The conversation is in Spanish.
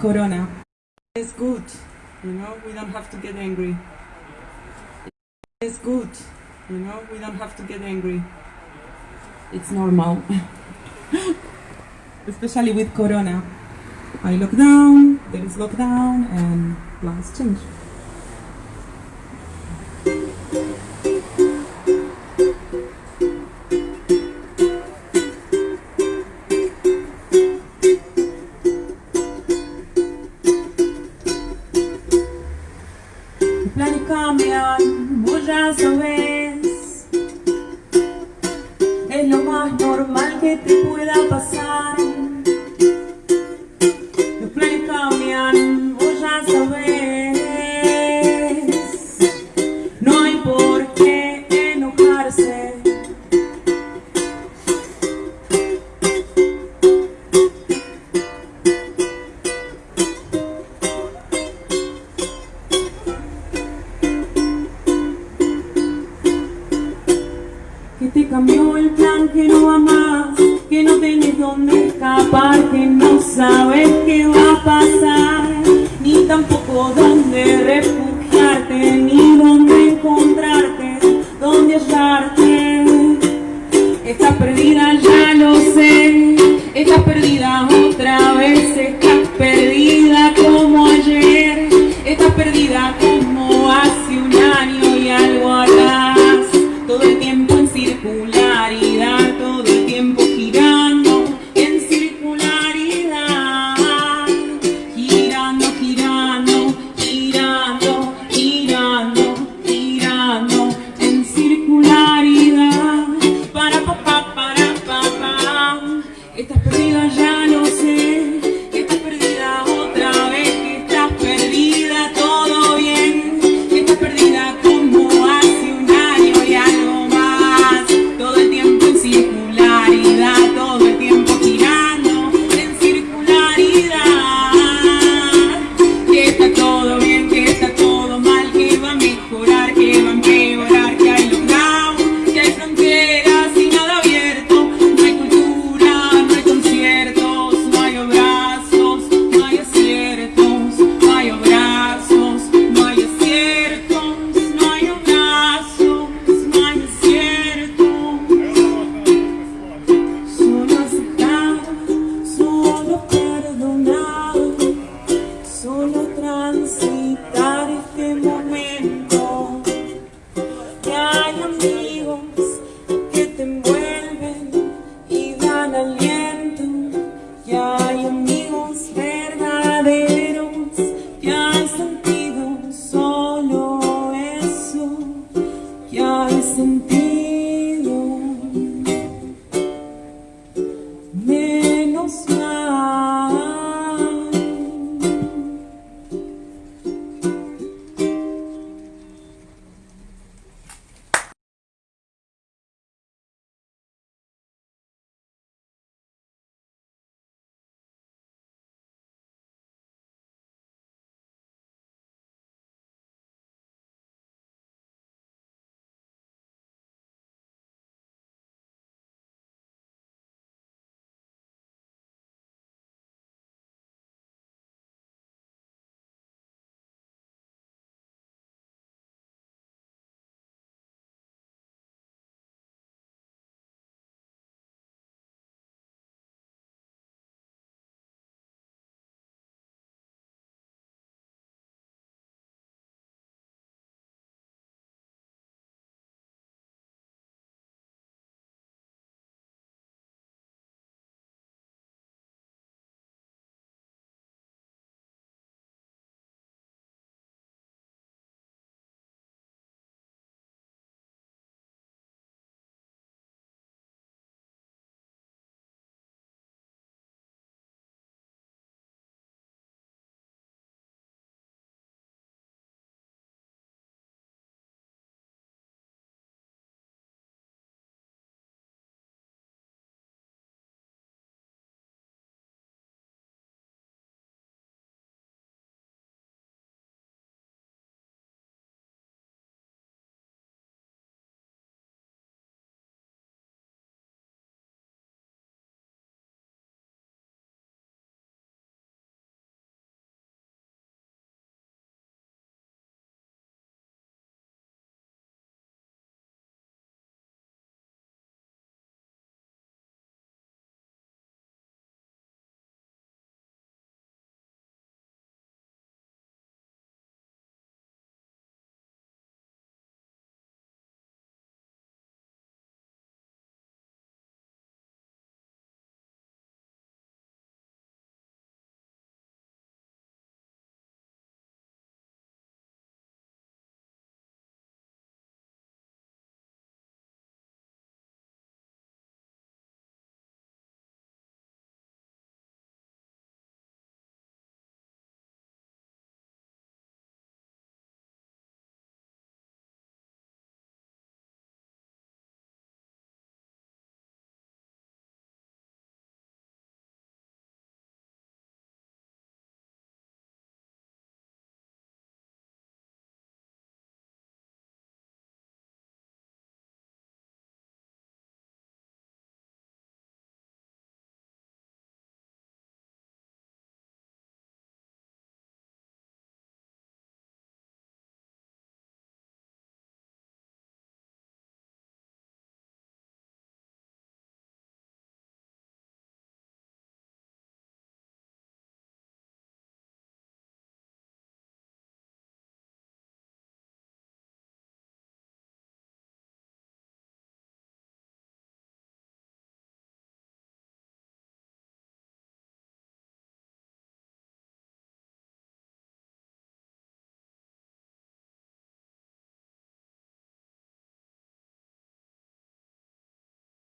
Corona. It's good, you know, we don't have to get angry. It's good, you know, we don't have to get angry. It's normal. Especially with Corona. I lock down, there is lockdown, and plans change. Cambian, vos ya sabes. Es lo más normal que te pueda pasar. dónde escapar, que no sabes qué va a pasar, ni tampoco dónde refugiarte, ni dónde encontrarte, dónde hallarte. Estás perdida, ya lo sé, estás perdida otra vez, estás perdida como ayer, estás perdida como hace un año y algo atrás, todo el tiempo nhân tu dài